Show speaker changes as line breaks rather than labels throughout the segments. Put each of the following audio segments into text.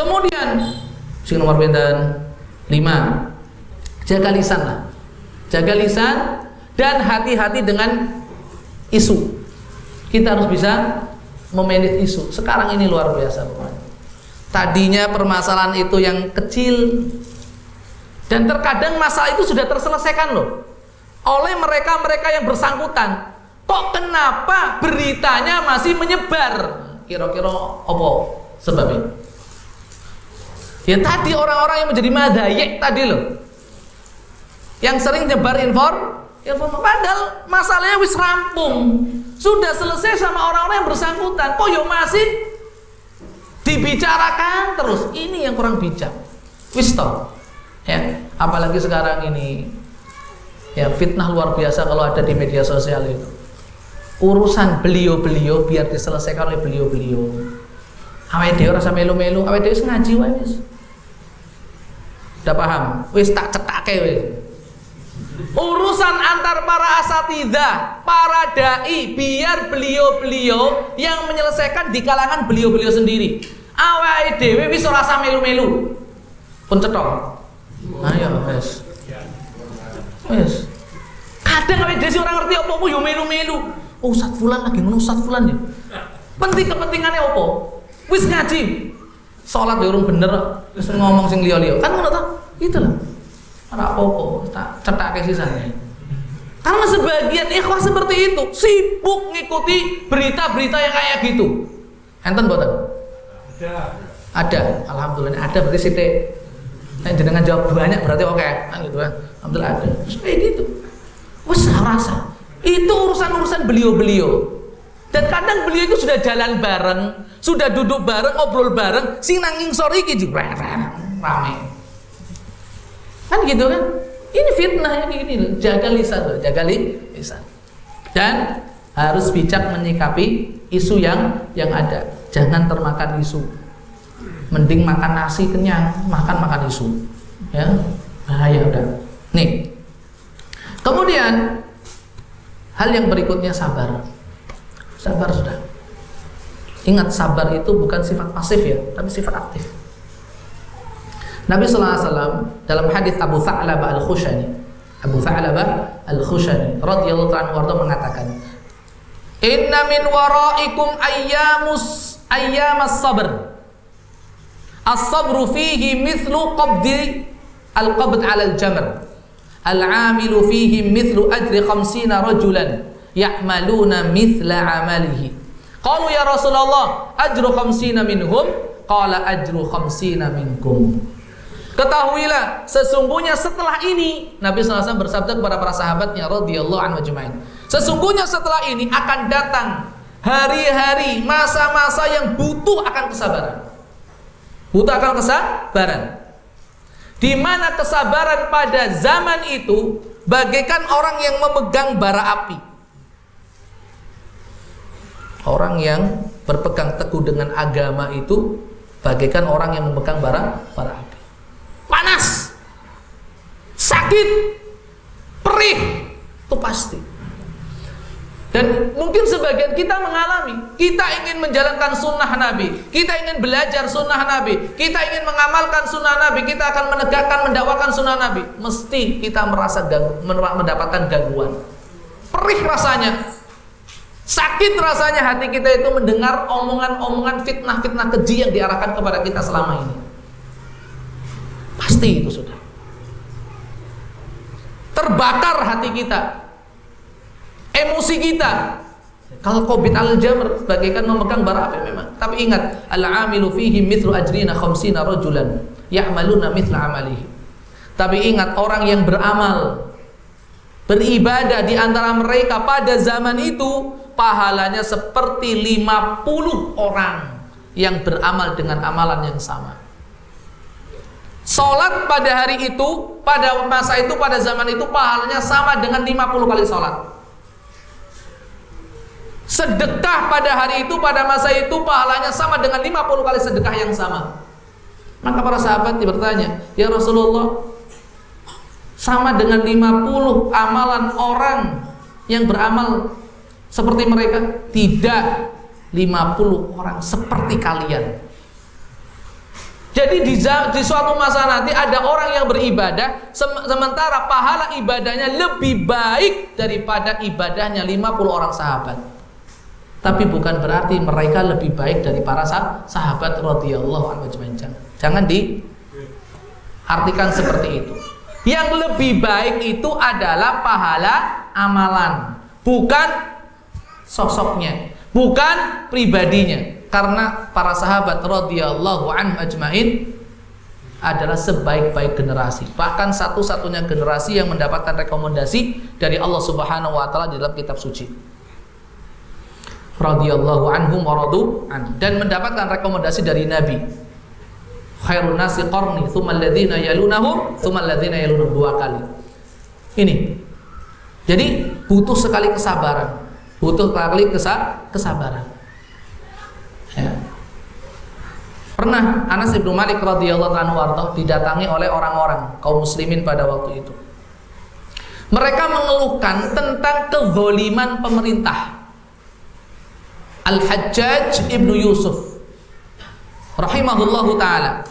Kemudian sing nomor pinten? 5. Jaga lisan lah. Jaga lisan dan hati-hati dengan isu. Kita harus bisa memanage isu. Sekarang ini luar biasa. Tadinya permasalahan itu yang kecil dan terkadang masalah itu sudah terselesaikan loh oleh mereka-mereka yang bersangkutan. Kok kenapa beritanya masih menyebar? Kira-kira apa sebabnya? Ya tadi orang-orang yang menjadi madayek tadi loh. Yang sering nyebar infor, inform padahal masalahnya wis rampung. Sudah selesai sama orang-orang yang bersangkutan. Kok yo masih dibicarakan terus? Ini yang kurang bijak. Wis toh. Ya, apalagi sekarang ini ya fitnah luar biasa kalau ada di media sosial itu. Urusan beliau-beliau biar diselesaikan oleh beliau-beliau. Awake dhewe ora melu-melu, awake dhewe ngaji wae wis. Udah paham? Wis tak cetake wis. Urusan antar para asatidah, para dai, biar beliau-beliau yang menyelesaikan di kalangan beliau-beliau sendiri. Awake dhewe wis ora melu-melu. Pun cetok. Ayo wis. Wis. Kadang awake dhewe ora ngerti apa-apa yo melu-melu. Oh, Ustaz fulan lagi ngono Ustaz fulan ya. Penting kepentingannya apa? Wis ngaji. Salat ya urung bener, wis ngomong sing liya-liya. Kan ngono ta? Itulah. Ora apa-apa, tak cetake sisane. Karena sebagian ikhwah seperti itu sibuk ngikuti berita-berita yang kayak gitu. Enten boten? Ada. Ada. Alhamdulillah ada berarti sithik. Nah, jenengan jawab banyak berarti oke okay. kan gitu kan. Alhamdulillah ada. Kayak gitu. Wes rasa. Itu urusan-urusan beliau-beliau. Dan kadang beliau itu sudah jalan bareng, sudah duduk bareng, ngobrol bareng, sing nanging iki juga rame. Kan gitu kan? Ini fitnah gini loh. Jaga lisan loh, jaga lisan. Dan harus bijak menyikapi isu yang yang ada. Jangan termakan isu. Mending makan nasi kenyang, makan makan isu. Ya, bahaya udah. Nih. Kemudian hal yang berikutnya sabar. Sabar sudah. Ingat sabar itu bukan sifat pasif ya, tapi sifat aktif. Nabi wasallam dalam hadis Abu Tha'labah Al-Khushani, Abu Tha'labah Al-Khushani radhiyallahu anhu mengatakan, "Inna min waraikum ayyamus ayyamas sabr." As-sabru fihi mithlu qabdi al-qabd 'ala al-jamr. Al-'amilu fihi mithlu ajri khamsina rajulan ya'maluna mithla 'amalihi. Qalu ya Rasulullah, ajru khamsina minhum? Qala ajru khamsina minkum. Ketahuilah sesungguhnya setelah ini Nabi SAW bersabda kepada para sahabatnya radhiyallahu anhu ajma'in. Sesungguhnya setelah ini akan datang hari-hari masa-masa yang butuh akan kesabaran. Butuh akan kesabaran. Di mana kesabaran pada zaman itu bagaikan orang yang memegang bara api. Orang yang berpegang teguh dengan agama itu bagaikan orang yang memegang bara bara api. Panas, sakit, perih, itu pasti. Dan mungkin sebagian kita mengalami, kita ingin menjalankan sunnah Nabi, kita ingin belajar sunnah Nabi, kita ingin mengamalkan sunnah Nabi, kita akan menegakkan, mendakwakan sunnah Nabi. Mesti kita merasa mendapatkan gangguan. Perih rasanya, sakit rasanya hati kita itu mendengar omongan-omongan fitnah-fitnah keji yang diarahkan kepada kita selama ini. Pasti itu sudah. Terbakar hati kita, emosi kita. Kalau covid al jamr bagaikan memegang bara api memang. Tapi ingat, al amilu fihi mithlu ajrina khamsina rajulan ya'maluna mithla amalihi. Tapi ingat orang yang beramal beribadah di antara mereka pada zaman itu pahalanya seperti 50 orang yang beramal dengan amalan yang sama. Salat pada hari itu, pada masa itu, pada zaman itu pahalanya sama dengan 50 kali salat. Sedekah pada hari itu, pada masa itu pahalanya sama dengan 50 kali sedekah yang sama. Maka para sahabat bertanya, "Ya Rasulullah, sama dengan 50 amalan orang yang beramal seperti mereka?" Tidak. 50 orang seperti kalian. Jadi di, di suatu masa nanti ada orang yang beribadah sementara pahala ibadahnya lebih baik daripada ibadahnya 50 orang sahabat. Tapi bukan berarti mereka lebih baik dari para sahabat radhiyallahu anhu jangan. Jangan diartikan seperti itu. Yang lebih baik itu adalah pahala amalan, bukan sosoknya, bukan pribadinya. Karena para sahabat radhiyallahu anhu ajmain adalah sebaik-baik generasi. Bahkan satu-satunya generasi yang mendapatkan rekomendasi dari Allah Subhanahu wa taala di dalam kitab suci. Radhiyallahu anhum waradu an. Dan mendapatkan rekomendasi dari Nabi. Khairun nasi qarni thumma alladhina yalunahum thumma alladhina yalunahum. Dua kali. Ini. Jadi butuh sekali kesabaran butuh kesa kesabaran. Ya. pernah Anas ibnu Malik radhiyallahu anhu didatangi oleh orang-orang kaum muslimin pada waktu itu. Mereka mengeluhkan tentang kezoliman pemerintah. Al-Hajjaj ibnu Yusuf rahimahullahu taala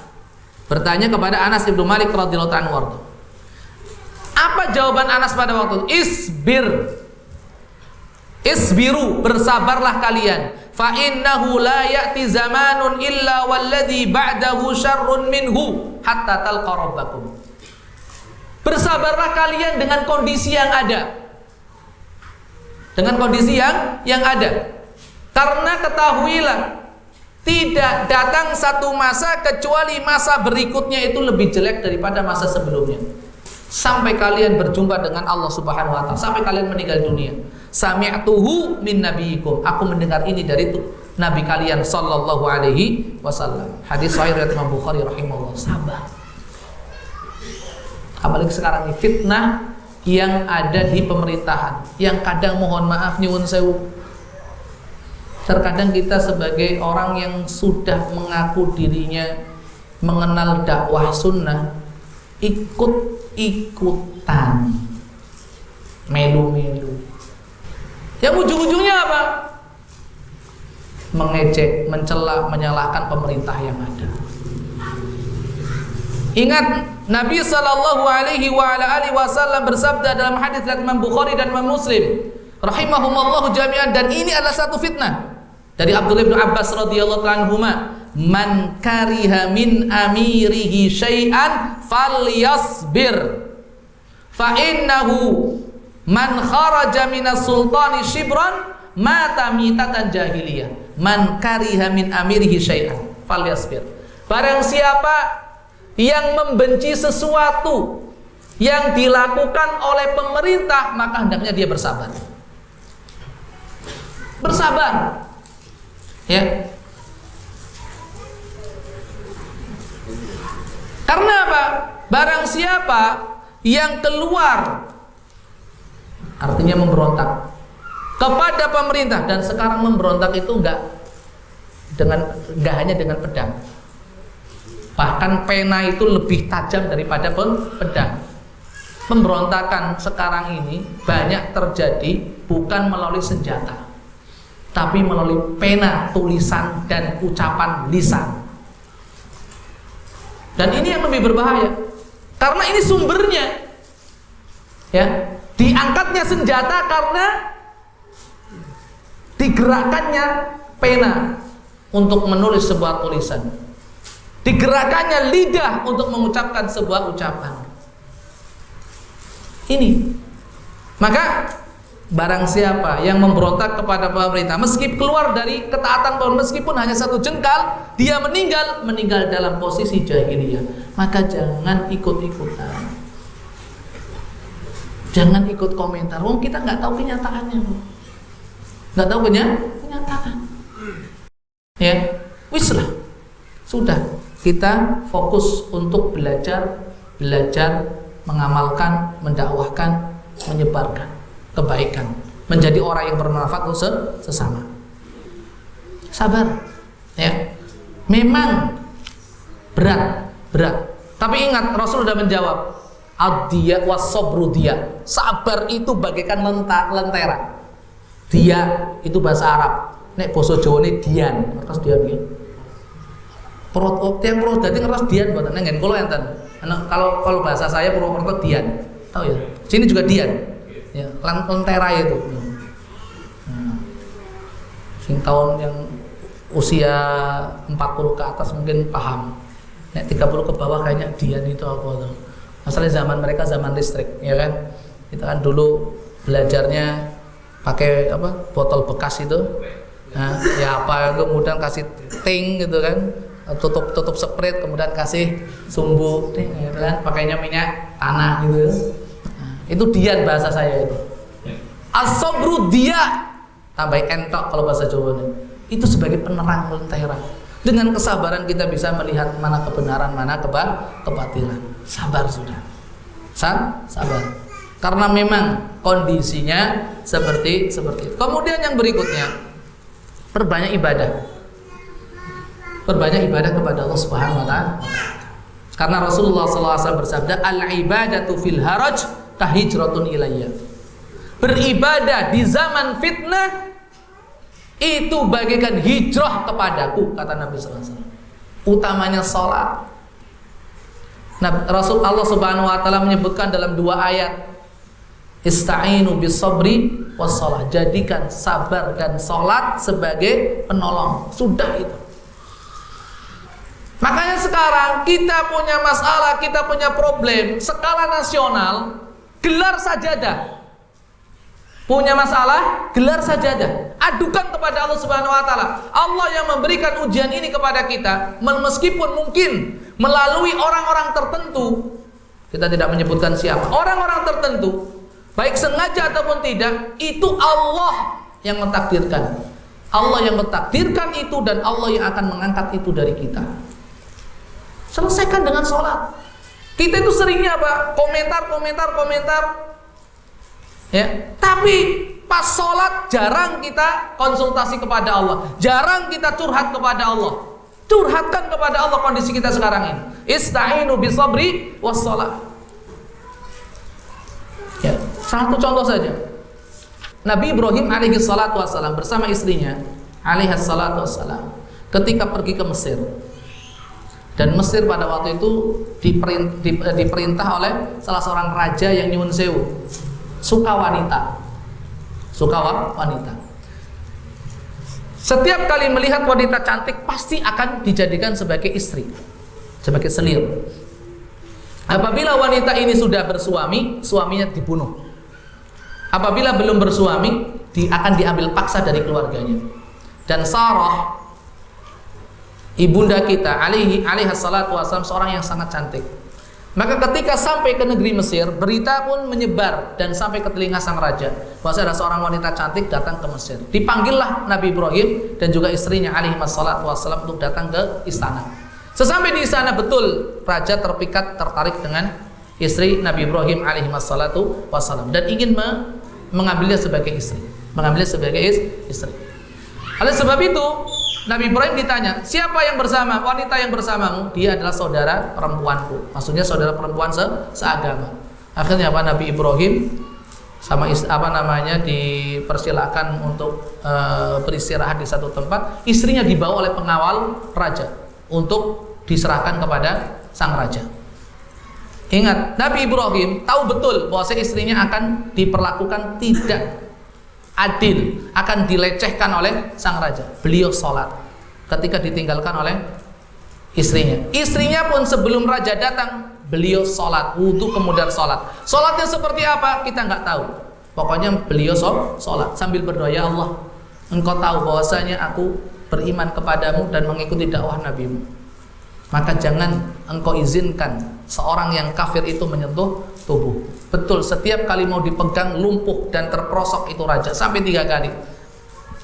bertanya kepada Anas ibnu Malik radhiyallahu anhu apa jawaban Anas pada waktu itu? Isbir isbiru bersabarlah kalian. Fa innahu la ya'ti zamanun illa walladhi ba'dahu syarrun minhu hatta talqa rabbakum. Bersabarlah kalian dengan kondisi yang ada. Dengan kondisi yang yang ada. Karena ketahuilah tidak datang satu masa kecuali masa berikutnya itu lebih jelek daripada masa sebelumnya. Sampai kalian berjumpa dengan Allah Subhanahu wa taala, sampai kalian meninggal dunia. Sami'tuhu min nabiyikum. Aku mendengar ini dari itu nabi kalian sallallahu alaihi wasallam. Hadis sahih riwayat Imam Bukhari rahimahullah. Sabar. Apalagi sekarang ini fitnah yang ada di pemerintahan yang kadang mohon maaf nyuwun sewu Terkadang kita sebagai orang yang sudah mengaku dirinya mengenal dakwah sunnah ikut-ikutan melu-melu. Yang ujung-ujungnya apa? mengejek, mencela, menyalahkan pemerintah yang ada. Ingat Nabi Shallallahu Alaihi Wasallam bersabda dalam hadis dari Imam Bukhari dan Imam Muslim rahimahumallahu jami'an. Dan ini adalah satu fitnah dari Abdullah bin Abbas radhiyallahu anhu man kariha min amirihi syai'an falyasbir. Fa innahu man kharaja minas sultani shibran mata mitatan jahiliyah. Man kariha min amirihi syai'an falyasbir. Barang siapa yang membenci sesuatu yang dilakukan oleh pemerintah maka hendaknya dia bersabar. Bersabar. Ya. Karena apa? Barang siapa yang keluar artinya memberontak kepada pemerintah dan sekarang memberontak itu enggak dengan enggak hanya dengan pedang. Bahkan pena itu lebih tajam daripada pedang. Pemberontakan sekarang ini banyak terjadi bukan melalui senjata tapi melalui pena, tulisan dan ucapan lisan. Dan ini yang lebih berbahaya. Karena ini sumbernya. Ya, diangkatnya senjata karena digerakkannya pena untuk menulis sebuah tulisan. Digerakkannya lidah untuk mengucapkan sebuah ucapan. Ini. Maka Barang siapa yang memberontak kepada pemerintah Meskipun keluar dari ketaatan Meskipun hanya satu jengkal Dia meninggal Meninggal dalam posisi jahiliyah. Maka jangan ikut-ikutan. Jangan ikut komentar. Oh kita nggak tahu kenyataannya nggak tahu kenyataan. Ya Wislah Sudah. Kita fokus untuk belajar Belajar Mengamalkan Mendakwahkan Menyebarkan kebaikan, menjadi orang yang bermanfaat untuk sesama. Sabar, ya. Memang berat, berat. Tapi ingat Rasul sudah menjawab, Adia wasobru dia. Sabar itu bagaikan lentera. Dia itu bahasa Arab. Nek boso Jawa ini dian, terus dia ya. Purwokerto yang Purwodadi ngeras Dian buatan nengen kalau enten. Kalau kalau bahasa saya Purwokerto Dian. Tahu ya? Sini juga Dian. Ya, lentera itu. Nah, sing tahun yang usia 40 ke atas mungkin paham. Nek 30 ke bawah kayaknya Dian itu apa tuh? Masalahnya zaman mereka zaman listrik, ya kan? Kita kan dulu belajarnya pakai apa? Botol bekas itu. Nah, ya apa kemudian kasih ting gitu kan? Tutup tutup sprit kemudian kasih sumbu ting gitu kan? Pakainya minyak tanah gitu. Itu Dian bahasa saya itu. Asobru dia tambah entok kalau bahasa Jawa itu sebagai penerang lentera dengan kesabaran kita bisa melihat mana kebenaran, mana keba kebatilan. Sabar sudah. Sa sabar. Karena memang kondisinya seperti seperti itu. Kemudian yang berikutnya, perbanyak ibadah. Perbanyak ibadah kepada Allah Subhanahu wa taala. Karena Rasulullah SAW bersabda, "Al-ibadatu fil haraj kahijratun ilayya." Beribadah di zaman fitnah itu bagaikan hijrah kepadaku kata Nabi SAW utamanya sholat nah, Rasul Allah Subhanahu Wa Taala menyebutkan dalam dua ayat ista'inu bis sabri wassalah jadikan sabar dan sholat sebagai penolong. Sudah itu. Makanya sekarang kita punya masalah kita punya problem skala nasional gelar sajadah punya masalah, gelar sajadah. Adukan kepada Allah Subhanahu wa taala. Allah yang memberikan ujian ini kepada kita, meskipun mungkin melalui orang-orang tertentu, kita tidak menyebutkan siapa. Orang-orang tertentu, baik sengaja ataupun tidak, itu Allah yang mentakdirkan. Allah yang mentakdirkan itu dan Allah yang akan mengangkat itu dari kita. Selesaikan dengan sholat. Kita itu seringnya apa? Komentar, komentar, komentar Ya, tapi pas sholat jarang kita konsultasi kepada Allah, jarang kita curhat kepada Allah. Curhatkan kepada Allah kondisi kita sekarang ini. Ista'inu bisabri wassalat. Ya, satu contoh saja. Nabi Ibrahim alaihi salatu wassalam bersama istrinya alaihi salatu wassalam ketika pergi ke Mesir. Dan Mesir pada waktu itu diperintah oleh salah seorang raja yang nyuwun sewu. Suka wanita. Suka wanita. Setiap kali melihat wanita cantik pasti akan dijadikan sebagai istri. Sebagai selir apabila wanita ini sudah bersuami suaminya dibunuh. Apabila belum bersuami di, akan diambil paksa dari keluarganya. Dan Sarah ibunda kita alaihi alaihi salatu wasallam seorang yang sangat cantik maka ketika sampai ke negeri Mesir, berita pun menyebar dan sampai ke telinga sang raja bahwa ada seorang wanita cantik datang ke Mesir. Dipanggillah Nabi Ibrahim dan juga istrinya alaihi wassalatu wassalam untuk datang ke istana. Sesampai di istana betul raja terpikat tertarik dengan istri Nabi Ibrahim alaihi wassalatu wassalam dan ingin me mengambilnya sebagai istri, mengambilnya sebagai istri. Oleh sebab itu, Nabi Ibrahim ditanya, siapa yang bersama, wanita yang bersamamu? Dia adalah saudara perempuanku. Maksudnya saudara perempuan se seagama. Akhirnya apa Nabi Ibrahim sama apa namanya dipersilakan untuk e, beristirahat di satu tempat. Istrinya dibawa oleh pengawal raja untuk diserahkan kepada sang raja. Ingat, Nabi Ibrahim tahu betul bahwa istrinya akan diperlakukan tidak adil akan dilecehkan oleh sang raja. Beliau sholat ketika ditinggalkan oleh istrinya. Istrinya pun sebelum raja datang, beliau sholat, wudhu kemudian sholat. Sholatnya seperti apa? Kita nggak tahu. Pokoknya beliau sholat sambil berdoa, ya Allah, engkau tahu bahwasanya aku beriman kepadamu dan mengikuti dakwah nabimu. Maka jangan engkau izinkan seorang yang kafir itu menyentuh tubuh. Betul, setiap kali mau dipegang lumpuh dan terprosok itu raja sampai tiga kali.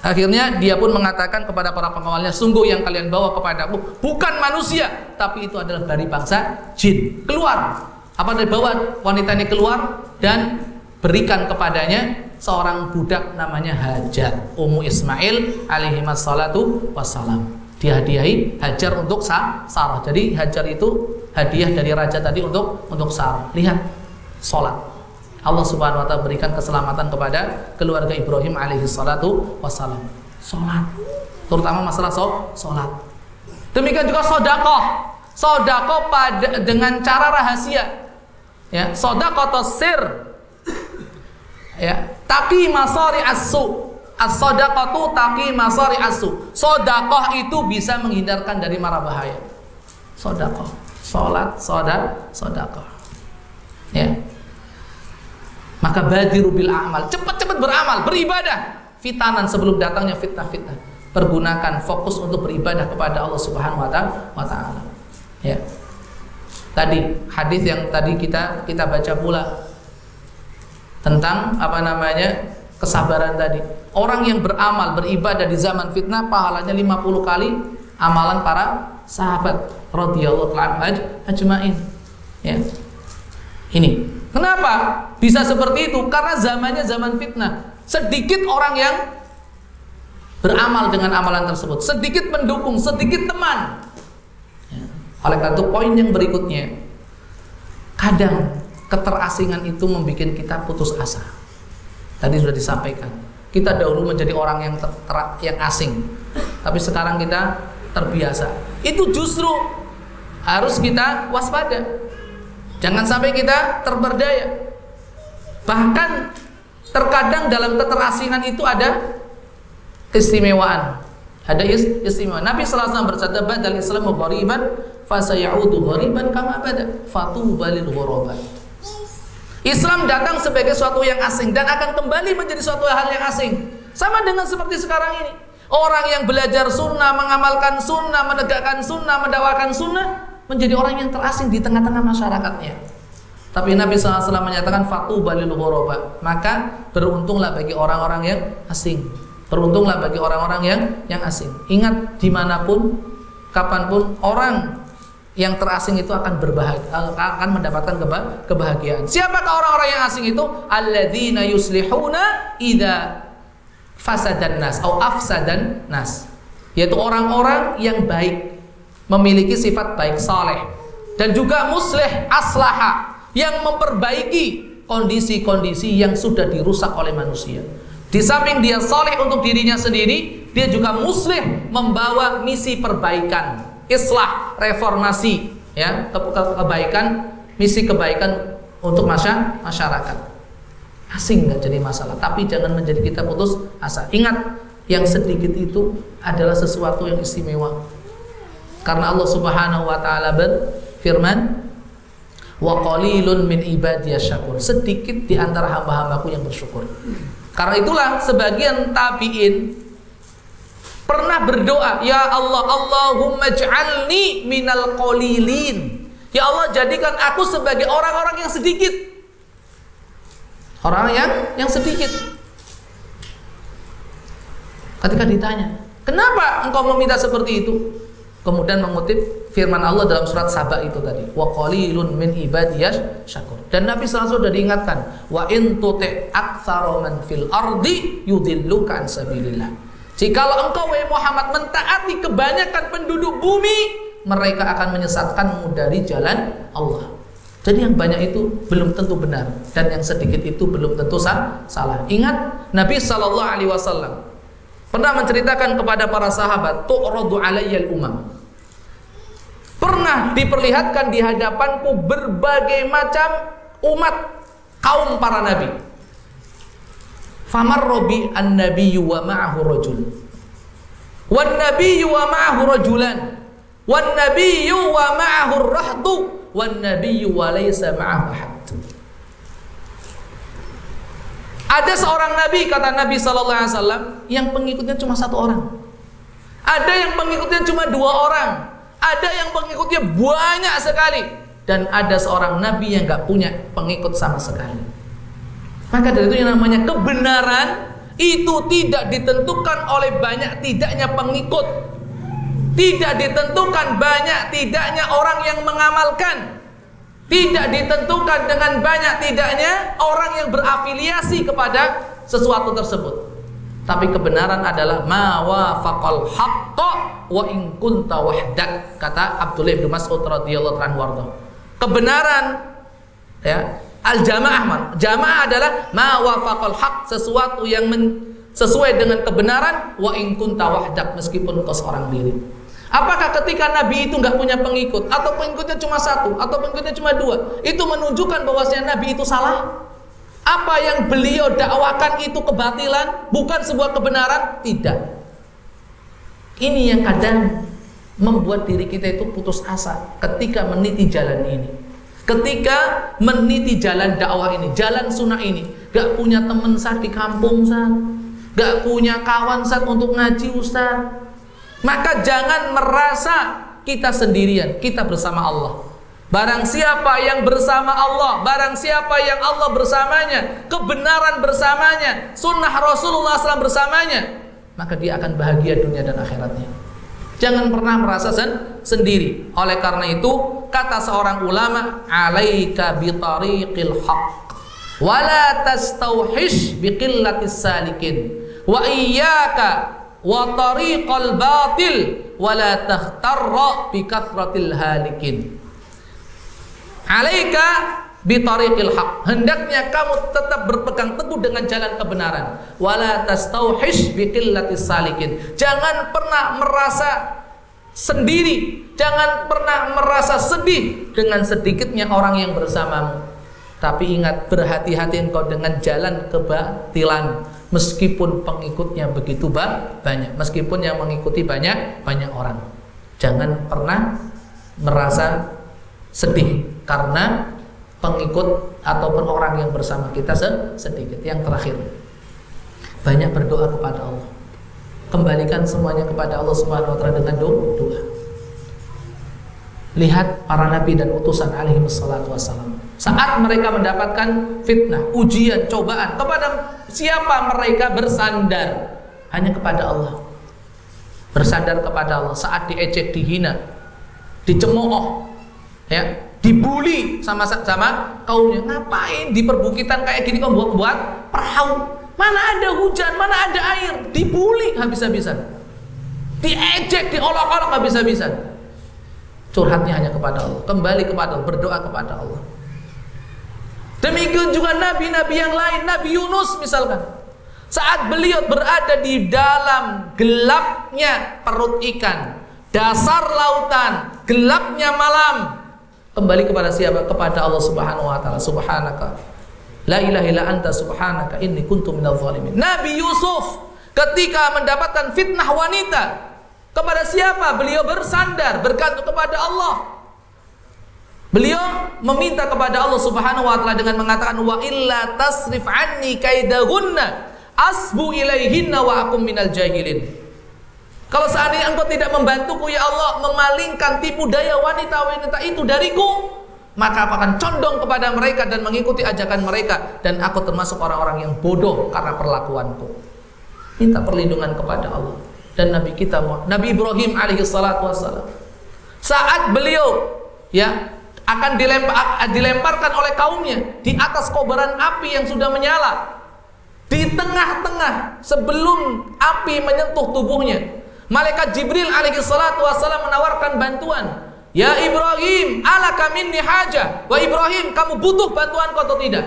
Akhirnya dia pun mengatakan kepada para pengawalnya, sungguh yang kalian bawa kepadaku bukan manusia, tapi itu adalah dari bangsa jin. Keluar. Apa dari bawa wanita ini keluar dan berikan kepadanya seorang budak namanya Hajar, Ummu Ismail alaihi wassalatu wassalam. Dihadiahi Hajar untuk Sarah. Jadi Hajar itu hadiah dari raja tadi untuk untuk Sarah. Lihat sholat Allah subhanahu wa ta'ala berikan keselamatan kepada keluarga Ibrahim alaihi salatu wassalam sholat terutama masalah sholat Demikian juga sodakoh. Sodakoh pada dengan cara rahasia. Ya, sodakoh atau sir. Ya, taki masari asu. As-sodakoh taki masari asu. Sodakoh itu bisa menghindarkan dari mara bahaya. Sodakoh, solat, sodak, sodakoh. Ya, maka badiru bil amal, cepat-cepat beramal, beribadah. Fitanan sebelum datangnya fitnah-fitnah. Pergunakan fokus untuk beribadah kepada Allah Subhanahu wa taala. Ya. Tadi hadis yang tadi kita kita baca pula tentang apa namanya? kesabaran tadi. Orang yang beramal, beribadah di zaman fitnah pahalanya 50 kali amalan para sahabat radhiyallahu anhum ajmain. Ya. Ini Kenapa bisa seperti itu? Karena zamannya zaman fitnah. Sedikit orang yang beramal dengan amalan tersebut, sedikit mendukung, sedikit teman. Ya. Oleh karena itu poin yang berikutnya, kadang keterasingan itu membuat kita putus asa. Tadi sudah disampaikan. Kita dahulu menjadi orang yang yang asing, tapi sekarang kita terbiasa. Itu justru harus kita waspada. Jangan sampai kita terberdaya. Bahkan terkadang dalam keterasingan itu ada keistimewaan. Ada istimewa. Nabi wasallam bersabda, "Badal Islamu ghariban fasayaudu ghariban kama bada. Fatuba lil ghurabat." Islam datang sebagai suatu yang asing dan akan kembali menjadi suatu hal yang asing. Sama dengan seperti sekarang ini. Orang yang belajar sunnah, mengamalkan sunnah, menegakkan sunnah, mendakwakan sunnah menjadi orang yang terasing di tengah-tengah masyarakatnya. Tapi Nabi SAW menyatakan fatu balil ghoroba. Maka beruntunglah bagi orang-orang yang asing. Beruntunglah bagi orang-orang yang yang asing. Ingat di mana pun, kapan pun orang yang terasing itu akan berbahagia, akan mendapatkan kebahagiaan. Siapakah orang-orang yang asing itu? Alladzina yuslihuna idza fasadan nas atau afsadan nas. Yaitu orang-orang yang baik memiliki sifat baik saleh dan juga musleh aslaha yang memperbaiki kondisi-kondisi yang sudah dirusak oleh manusia. Di samping dia saleh untuk dirinya sendiri, dia juga musleh membawa misi perbaikan, islah, reformasi, ya, ke ke kebaikan, misi kebaikan untuk masyarakat. Asing nggak jadi masalah, tapi jangan menjadi kita putus asa. Ingat, yang sedikit itu adalah sesuatu yang istimewa karena Allah Subhanahu wa taala berfirman, "Wa qalilun min ibadiyas syakur." Sedikit di antara hamba-hambaku yang bersyukur. Karena itulah sebagian tabi'in pernah berdoa, "Ya Allah, Allahumma ij'alni minal qalilin." Ya Allah, jadikan aku sebagai orang-orang yang sedikit. Orang yang yang sedikit. Ketika ditanya, "Kenapa engkau meminta seperti itu?" Kemudian mengutip firman Allah dalam surat Saba itu tadi. Wa qalilun min ibadiyas syakur. Dan Nabi SAW sudah diingatkan wa in tuti aktsara man fil ardi yudilluka an sabilillah. Jikalau engkau wahai Muhammad mentaati kebanyakan penduduk bumi mereka akan menyesatkanmu dari jalan Allah. Jadi yang banyak itu belum tentu benar dan yang sedikit itu belum tentu salah. Ingat Nabi Shallallahu Alaihi Wasallam pernah menceritakan kepada para sahabat, tu'radu alayyal umam pernah diperlihatkan di hadapanku berbagai macam umat kaum para nabi. Famar robi an nabiyyu wa ma'ahu rajul. Wan nabiyyu wa ma'ahu rajulan. Wan nabiyyu wa ma'ahu rahdu. Wan nabiyyu wa laysa ma'ahu ahad. Ada seorang nabi kata Nabi sallallahu alaihi wasallam yang pengikutnya cuma satu orang. Ada yang pengikutnya cuma dua orang. Ada yang pengikutnya banyak sekali dan ada seorang nabi yang gak punya pengikut sama sekali. Maka dari itu yang namanya kebenaran itu tidak ditentukan oleh banyak tidaknya pengikut. Tidak ditentukan banyak tidaknya orang yang mengamalkan. Tidak ditentukan dengan banyak tidaknya orang yang berafiliasi kepada sesuatu tersebut. Tapi kebenaran adalah ma wafaqal haqqa wa in kunta wahdak kata Abdullah bin Mas'ud radhiyallahu anhu Kebenaran ya al jamaah jamaah adalah ma wafaqal haq sesuatu yang men, sesuai dengan kebenaran wa in kunta wahdak meskipun kau seorang diri. Apakah ketika Nabi itu nggak punya pengikut atau pengikutnya cuma satu atau pengikutnya cuma dua itu menunjukkan bahwasanya Nabi itu salah? Apa yang beliau dakwakan itu kebatilan, bukan sebuah kebenaran? Tidak. Ini yang kadang membuat diri kita itu putus asa ketika meniti jalan ini. Ketika meniti jalan dakwah ini, jalan sunnah ini, gak punya teman saat di kampung saat, gak punya kawan saat untuk ngaji ustaz, maka jangan merasa kita sendirian, kita bersama Allah. Barang siapa yang bersama Allah, barang siapa yang Allah bersamanya, kebenaran bersamanya, sunnah Rasulullah SAW bersamanya, maka dia akan bahagia dunia dan akhiratnya. Jangan pernah merasa sen sendiri. Oleh karena itu, kata seorang ulama, "Alaika bi tariqil haqq wa la tastauhish bi qillatis salikin wa iyyaka wa tariqal batil wa la takhtarra bi kathratil halikin." Alaika bitariqil haq. Hendaknya kamu tetap berpegang teguh dengan jalan kebenaran. Wala tastauhish biqillatis salikin. Jangan pernah merasa sendiri, jangan pernah merasa sedih dengan sedikitnya orang yang bersamamu. Tapi ingat berhati-hati engkau dengan jalan kebatilan meskipun pengikutnya begitu banyak, meskipun yang mengikuti banyak banyak orang. Jangan pernah merasa sedih karena pengikut ataupun orang yang bersama kita sedikit. Yang terakhir, banyak berdoa kepada Allah. Kembalikan semuanya kepada Allah Subhanahu wa taala dengan doa. Lihat para nabi dan utusan alaihi wassalam. Saat mereka mendapatkan fitnah, ujian, cobaan, kepada siapa mereka bersandar? Hanya kepada Allah. Bersandar kepada Allah. Saat diejek, dihina, dicemooh, ya, dibully sama sama kaumnya. Ngapain di perbukitan kayak gini kau buat buat perahu? Mana ada hujan mana ada air. Dibully habis-habisan. Diejek diolok-olok habis-habisan. Curhatnya hanya kepada Allah. Kembali kepada Allah berdoa kepada Allah demikian juga nabi-nabi yang lain Nabi Yunus misalkan saat beliau berada di dalam gelapnya perut ikan dasar lautan gelapnya malam Kembali kepada siapa? Kepada Allah Subhanahu wa taala. Subhanaka. La ilaha illa anta subhanaka inni kuntu minadh zalimin. Nabi Yusuf ketika mendapatkan fitnah wanita kepada siapa? Beliau bersandar bergantung kepada Allah. Beliau meminta kepada Allah Subhanahu wa taala dengan mengatakan wa illa tasrif anni kaidahunna asbu ilaihinna wa akum minal jahilin. Kalau seandainya engkau tidak membantuku ya Allah memalingkan tipu daya wanita-wanita itu dariku, maka aku akan condong kepada mereka dan mengikuti ajakan mereka dan aku termasuk orang-orang yang bodoh karena perlakuanku. Minta perlindungan kepada Allah dan Nabi kita Nabi Ibrahim alaihi salatu wassalam. Saat beliau ya akan dilempar, dilemparkan oleh kaumnya di atas kobaran api yang sudah menyala di tengah-tengah sebelum api menyentuh tubuhnya Malaikat Jibril alaihi salatu wasallam menawarkan bantuan. Ya Ibrahim, alaka minni haja. Wa Ibrahim, kamu butuh bantuanku atau tidak?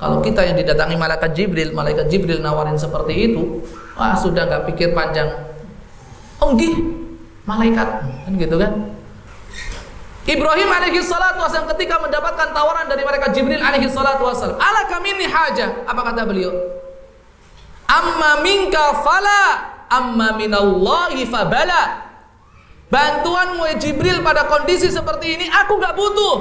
Kalau kita yang didatangi malaikat Jibril, malaikat Jibril nawarin seperti itu, wah sudah nggak pikir panjang. Oh malaikat, kan gitu kan? Ibrahim alaihi salatu wasallam ketika mendapatkan tawaran dari malaikat Jibril alaihi salatu wasallam, alaka minni haja. Apa kata beliau? Amma minka fala amma minallahi fabala. Bantuanmu ya Jibril pada kondisi seperti ini aku gak butuh.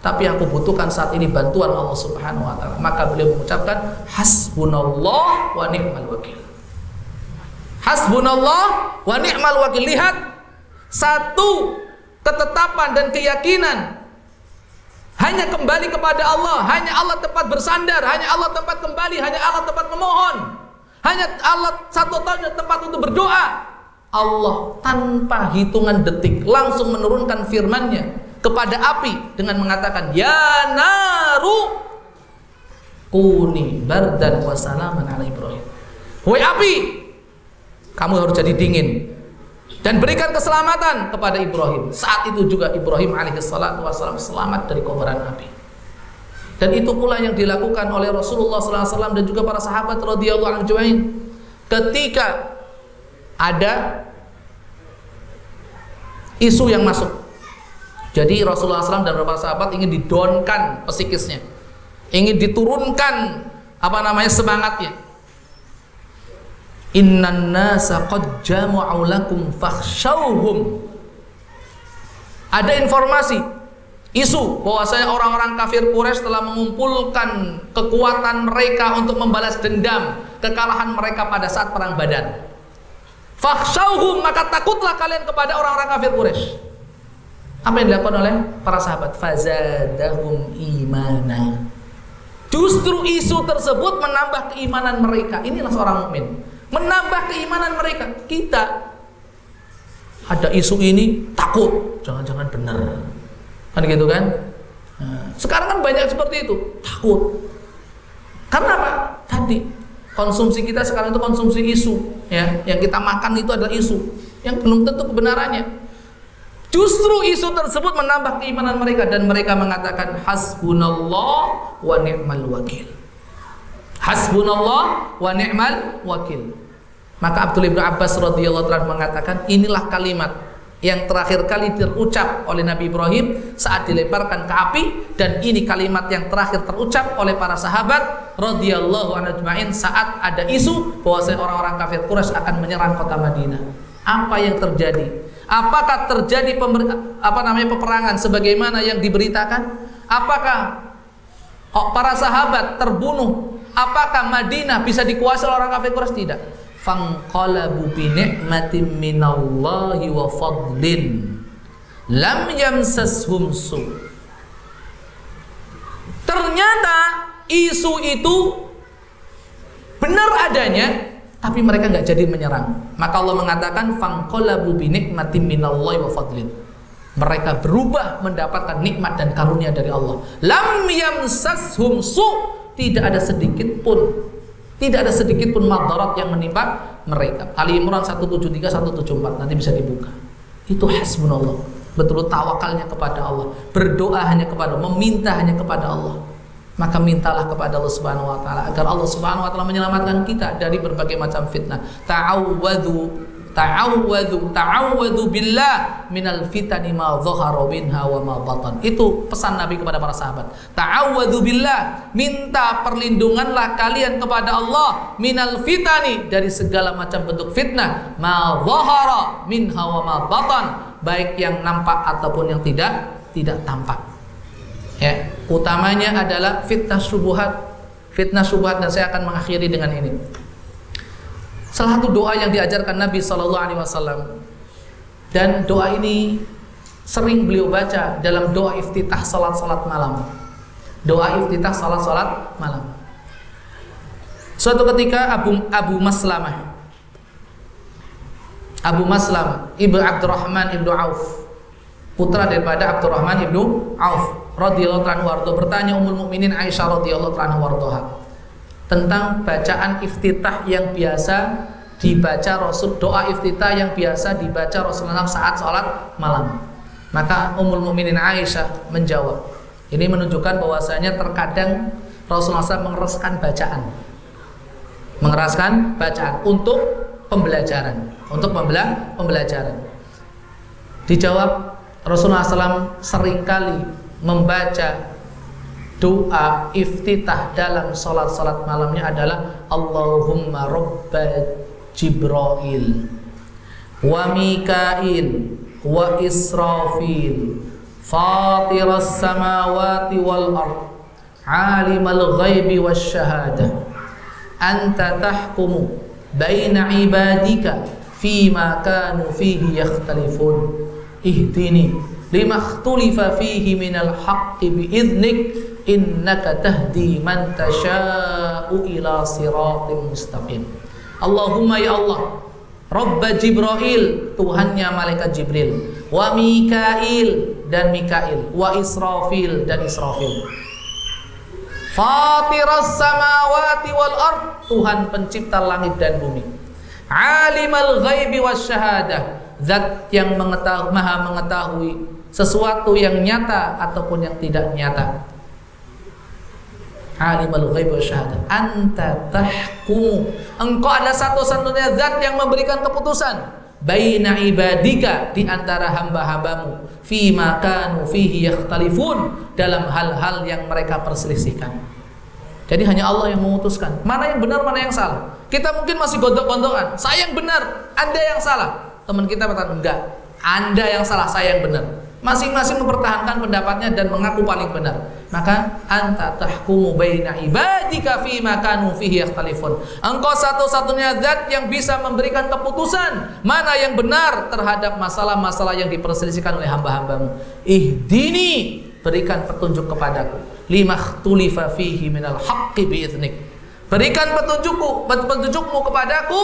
Tapi aku butuhkan saat ini bantuan Allah Subhanahu wa taala. Maka beliau mengucapkan hasbunallah wa ni'mal wakil. Hasbunallah wa ni'mal wakil. Lihat satu ketetapan dan keyakinan hanya kembali kepada Allah hanya Allah tempat bersandar hanya Allah tempat kembali hanya Allah tempat memohon hanya Allah satu tahun tempat untuk berdoa. Allah tanpa hitungan detik langsung menurunkan firman-Nya kepada api dengan mengatakan ya naru kuni bardan wa salaman ala Ibrahim. Wahai api, kamu harus jadi dingin dan berikan keselamatan kepada Ibrahim. Saat itu juga Ibrahim alaihissalatu wassalam selamat dari kobaran api. Dan itu pula yang dilakukan oleh Rasulullah SAW dan juga para sahabat radhiyallahu anhu Ketika ada isu yang masuk. Jadi Rasulullah SAW dan beberapa sahabat ingin didonkan psikisnya, ingin diturunkan apa namanya semangatnya. Innan nasa qad jama'u lakum fakhshawhum. Ada informasi isu bahwasanya orang-orang kafir Quraisy telah mengumpulkan kekuatan mereka untuk membalas dendam kekalahan mereka pada saat perang Badar. Fakhshawhum maka takutlah kalian kepada orang-orang kafir Quraisy. Apa yang dilakukan oleh para sahabat? Fazadahum imana. Justru isu tersebut menambah keimanan mereka. Inilah seorang mukmin. Menambah keimanan mereka. Kita ada isu ini takut, jangan-jangan benar. Kan gitu kan? Nah, sekarang kan banyak seperti itu, takut. Karena apa? Tadi konsumsi kita sekarang itu konsumsi isu, ya. Yang kita makan itu adalah isu yang belum tentu kebenarannya. Justru isu tersebut menambah keimanan mereka dan mereka mengatakan hasbunallah wa ni'mal wakil. Hasbunallah wa ni'mal wakil. Maka Abdullah bin Abbas radhiyallahu anhu mengatakan inilah kalimat yang terakhir kali terucap oleh Nabi Ibrahim saat dilemparkan ke api dan ini kalimat yang terakhir terucap oleh para sahabat radhiyallahu anhu saat ada isu bahwa orang-orang kafir Quraisy akan menyerang kota Madinah. Apa yang terjadi? Apakah terjadi apa namanya peperangan sebagaimana yang diberitakan? Apakah oh, para sahabat terbunuh? Apakah Madinah bisa dikuasai orang kafir Quraisy? Tidak. Fanqalabu bi ni'matin minallahi wa fadlin lam yamsashum su. Ternyata isu itu benar adanya tapi mereka nggak jadi menyerang. Maka Allah mengatakan fangqalabu bi nikmatin minallahi wa fadlin. Mereka berubah mendapatkan nikmat dan karunia dari Allah. Lam yamsashum su, tidak ada sedikit pun tidak ada sedikit pun madarat yang menimpa mereka. Ali Imran 173 174 nanti bisa dibuka. Itu hasbunallah. Betul tawakalnya kepada Allah, berdoa hanya kepada Allah, meminta hanya kepada Allah maka mintalah kepada Allah Subhanahu wa taala agar Allah Subhanahu wa taala menyelamatkan kita dari berbagai macam fitnah. Ta'awwadhu ta'awwadhu ta'awwadhu billah minal fitani ma dhahara minha wa ma batan. Itu pesan Nabi kepada para sahabat. Ta'awwadhu billah, minta perlindunganlah kalian kepada Allah minal fitani dari segala macam bentuk fitnah. Ma dhahara minha wa ma batan, baik yang nampak ataupun yang tidak tidak tampak. Ya utamanya adalah fitnah subuhat. Fitnah subuhat dan saya akan mengakhiri dengan ini salah satu doa yang diajarkan Nabi Shallallahu Alaihi Wasallam. Dan doa ini sering beliau baca dalam doa iftitah salat salat malam. Doa iftitah salat salat malam. Suatu ketika Abu Abu Maslamah Abu Maslam Ibnu Abdurrahman Ibnu Auf putra daripada Abdurrahman Ibnu Auf radhiyallahu anhu bertanya Ummul Mukminin Aisyah radhiyallahu anhu tentang bacaan iftitah yang biasa dibaca Rasul doa iftitah yang biasa dibaca Rasulullah saat sholat malam. Maka Ummul Mukminin Aisyah menjawab. Ini menunjukkan bahwasanya terkadang Rasulullah SAW mengeraskan bacaan. Mengeraskan bacaan untuk pembelajaran, untuk pembelajaran. Dijawab Rasulullah SAW sering kali membaca doa iftitah dalam salat-salat malamnya adalah Allahumma rabba Jibril wa Mikail wa Israfil fatiras samawati wal ard alimal ghaibi wasyahadah anta tahkumu baina ibadika fima kanu fihi yakhtalifun. Ihdini lima fihi minal haqqi biiznik innaka tahdi man tasha'u ila siratim mustaqim. Allahumma ya Allah Rabba Jibril Tuhannya malaikat Jibril wa Mikail dan Mikail wa Israfil dan Israfil. Fatiras samawati wal ard Tuhan pencipta langit dan bumi. Alimal ghaibi was syahadah Zat yang mengetahui, maha mengetahui sesuatu yang nyata ataupun yang tidak nyata. Alimul ghaib wa syahadah. Anta tahkum. Engkau ada satu-satunya zat yang memberikan keputusan baina ibadika di antara hamba-hambamu fi makanu fihi yakhtalifun dalam hal-hal yang mereka perselisihkan. Jadi hanya Allah yang memutuskan mana yang benar mana yang salah. Kita mungkin masih gondok-gondokan, saya yang benar, Anda yang salah. Teman kita berkata enggak, Anda yang salah, saya yang benar masing-masing mempertahankan pendapatnya dan mengaku paling benar. Maka anta tahkumu baina ibadika fi makanu fihi yakhtalifun. Engkau satu-satunya zat yang bisa memberikan keputusan mana yang benar terhadap masalah-masalah yang diperselisihkan oleh hamba-hambamu. Ihdini berikan petunjuk kepadaku. Lima tulifa fihi minal haqqi biiznik berikan petunjukku petunjukmu kepadaku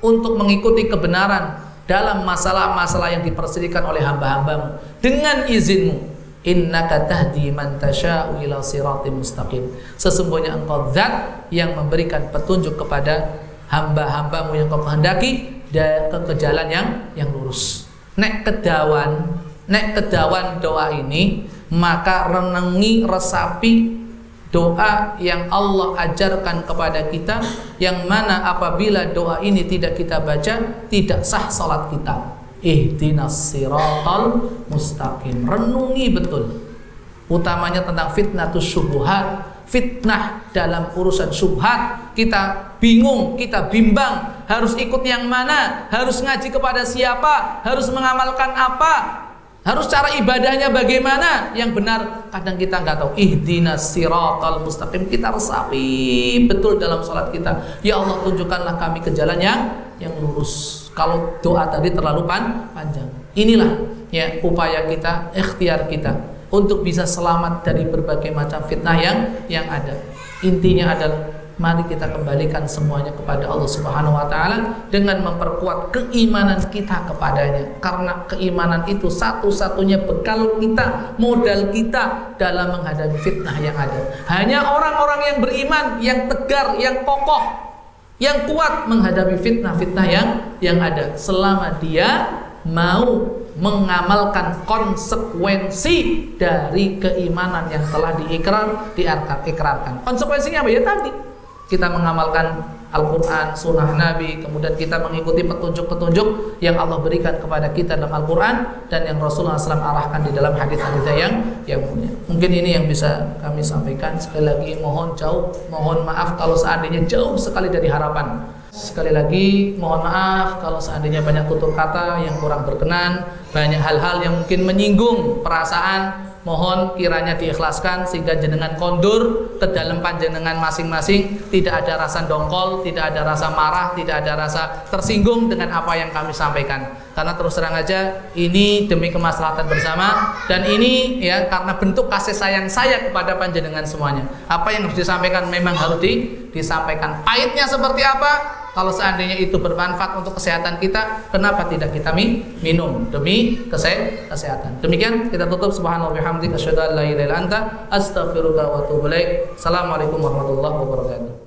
untuk mengikuti kebenaran dalam masalah-masalah yang diperselisihkan oleh hamba-hambamu. Dengan izinmu innaka tahdi man tasha'u ila siratim mustaqim. Sesungguhnya engkau zat yang memberikan petunjuk kepada hamba-hambamu yang kau kehendaki dan ke, ke jalan yang yang lurus. Nek kedawan nek kedawan doa ini maka renengi resapi doa yang Allah ajarkan kepada kita yang mana apabila doa ini tidak kita baca tidak sah salat kita. Ihdinas siratal mustaqim. Renungi betul. Utamanya tentang fitnah syubhat fitnah dalam urusan syubhat. Kita bingung kita bimbang. Harus ikut yang mana? Harus ngaji kepada siapa? Harus mengamalkan apa harus cara ibadahnya bagaimana? Yang benar kadang kita nggak tahu. Ihdinas siratal mustaqim. Kita resapi betul dalam sholat kita. Ya Allah tunjukkanlah kami ke jalan yang yang lurus. Kalau doa tadi terlalu pan, panjang. Inilah ya upaya kita ikhtiar kita untuk bisa selamat dari berbagai macam fitnah yang yang ada. Intinya adalah Mari kita kembalikan semuanya kepada Allah Subhanahu wa taala dengan memperkuat keimanan kita kepadanya. Karena keimanan itu satu-satunya bekal kita, modal kita dalam menghadapi fitnah yang ada. Hanya orang-orang yang beriman, yang tegar, yang kokoh, yang kuat menghadapi fitnah-fitnah yang yang ada selama dia mau mengamalkan konsekuensi dari keimanan yang telah diikrar diikrarkan. Konsekuensinya apa ya tadi? Kita mengamalkan Al-Quran, Sunnah Nabi, kemudian kita mengikuti petunjuk-petunjuk yang Allah berikan kepada kita dalam Al-Quran dan yang Rasulullah SAW arahkan di dalam hadis-hadis yang yang mulia. Mungkin ini yang bisa kami sampaikan. Sekali lagi mohon jauh, mohon maaf kalau seandainya jauh sekali dari harapan. Sekali lagi mohon maaf kalau seandainya banyak tutur kata yang kurang berkenan, banyak hal-hal yang mungkin menyinggung perasaan mohon kiranya diikhlaskan sehingga jenengan kondur ke dalam panjenengan masing-masing. Tidak ada rasa dongkol, tidak ada rasa marah, tidak ada rasa tersinggung dengan apa yang kami sampaikan. Karena terus terang aja ini demi kemaslahatan bersama. Dan ini ya karena bentuk kasih sayang saya kepada panjenengan semuanya. Apa yang harus disampaikan memang harus di, disampaikan. Pahitnya seperti apa kalau seandainya itu bermanfaat untuk kesehatan kita, kenapa tidak kita minum demi kesehatan? Demikian kita tutup subhanallah bihamdika asyhadu an la ilaha illa anta wa atubu. Assalamualaikum warahmatullahi wabarakatuh.